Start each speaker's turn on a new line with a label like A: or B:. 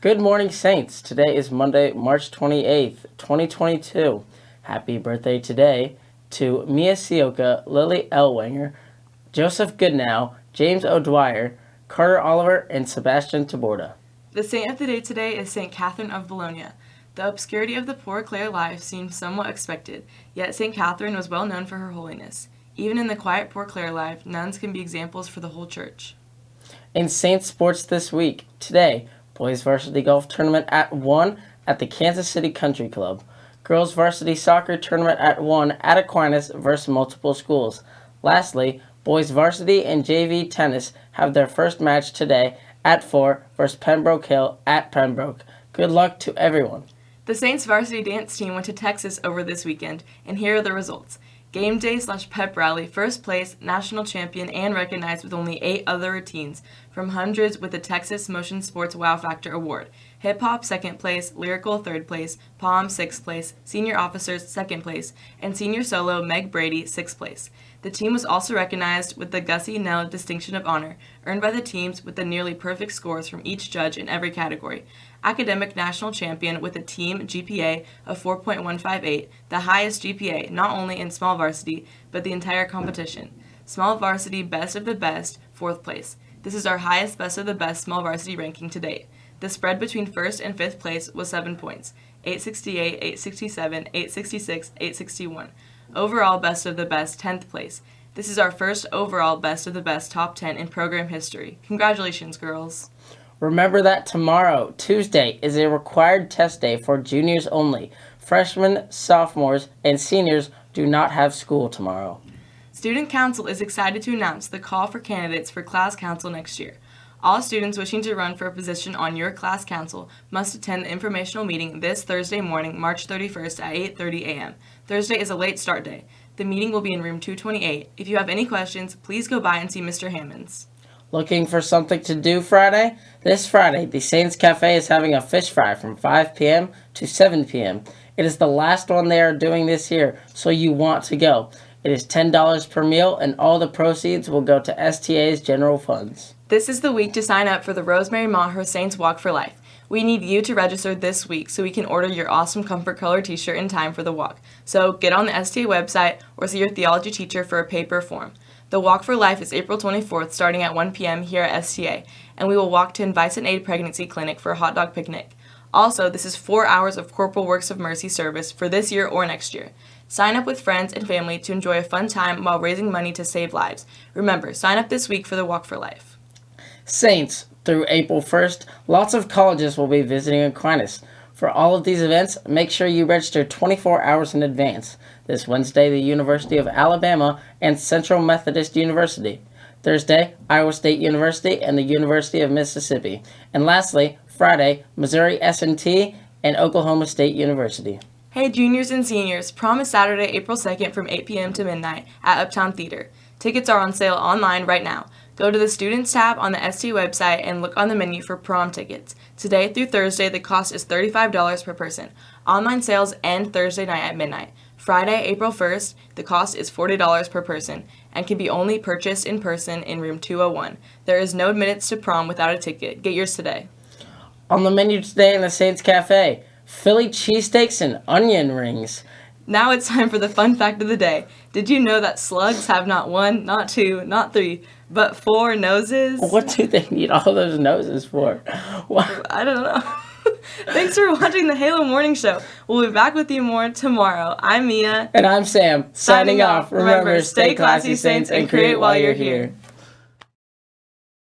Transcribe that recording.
A: Good morning, Saints. Today is Monday, March 28th, 2022. Happy birthday today to Mia Sioka, Lily Elwanger, Joseph Goodnow, James O'Dwyer, Carter Oliver, and Sebastian Taborda.
B: The saint of the day today is St. Catherine of Bologna. The obscurity of the poor Clare life seemed somewhat expected, yet St. Catherine was well known for her holiness. Even in the quiet poor Clare life, nuns can be examples for the whole church.
A: In Saints sports this week, today, boys varsity golf tournament at 1 at the Kansas City Country Club. Girls varsity soccer tournament at 1 at Aquinas versus multiple schools. Lastly, boys varsity and JV tennis have their first match today at 4 versus Pembroke Hill at Pembroke. Good luck to everyone.
B: The Saints varsity dance team went to Texas over this weekend, and here are the results. Game day slash pep rally, first place, national champion, and recognized with only eight other routines from hundreds with the Texas Motion Sports Wow Factor Award. Hip hop, second place, lyrical, third place, pom, sixth place, senior officers, second place, and senior solo, Meg Brady, sixth place. The team was also recognized with the Gussie Nell Distinction of Honor, earned by the teams with the nearly perfect scores from each judge in every category academic national champion with a team GPA of 4.158, the highest GPA not only in small varsity, but the entire competition. Small varsity best of the best, fourth place. This is our highest best of the best small varsity ranking to date. The spread between first and fifth place was 7 points 868, 867, 866, 861. Overall best of the best, 10th place. This is our first overall best of the best top 10 in program history. Congratulations, girls.
A: Remember that tomorrow, Tuesday, is a required test day for juniors only. Freshmen, sophomores, and seniors do not have school tomorrow.
B: Student Council is excited to announce the call for candidates for class council next year. All students wishing to run for a position on your class council must attend the informational meeting this Thursday morning, March 31st at 8:30 a.m. Thursday is a late start day. The meeting will be in room 228. If you have any questions, please go by and see Mr. Hammonds.
A: Looking for something to do Friday? This Friday, the Saints Cafe is having a fish fry from 5 p.m. to 7 p.m. It is the last one they are doing this year, so you want to go. It is $10 per meal, and all the proceeds will go to STA's general funds.
B: This is the week to sign up for the Rosemary Maher Saints Walk for Life. We need you to register this week so we can order your awesome comfort color t-shirt in time for the walk. So get on the STA website or see your theology teacher for a paper form. The Walk for Life is April 24th starting at 1 p.m. here at STA, and we will walk to Invite and Aid Pregnancy Clinic for a hot dog picnic. Also, this is four hours of Corporal Works of Mercy service for this year or next year. Sign up with friends and family to enjoy a fun time while raising money to save lives. Remember, sign up this week for the Walk for Life.
A: Saints, through April 1st, lots of colleges will be visiting Aquinas. For all of these events, make sure you register 24 hours in advance. This Wednesday, the University of Alabama and Central Methodist University. Thursday, Iowa State University and the University of Mississippi. And lastly, Friday, Missouri S&T and Oklahoma State University.
B: Hey juniors and seniors, prom is Saturday, April 2nd from 8 p.m. to midnight at Uptown Theater. Tickets are on sale online right now. Go to the Students tab on the ST website and look on the menu for prom tickets. Today through Thursday, the cost is $35 per person. Online sales end Thursday night at midnight. Friday, April 1st, the cost is $40 per person and can be only purchased in person in room 201. There is no admittance to prom without a ticket. Get yours today.
A: On the menu today in the Saints Cafe, Philly cheesesteaks and onion rings.
B: Now it's time for the fun fact of the day. Did you know that slugs have not one, not two, not three, but four noses?
A: What do they need all those noses for?
B: What? I don't know. Thanks for watching the Halo Morning Show. We'll be back with you more tomorrow. I'm Mia.
A: And I'm Sam. Signing, Signing off. Remember, stay classy, Saints, and create while you're here.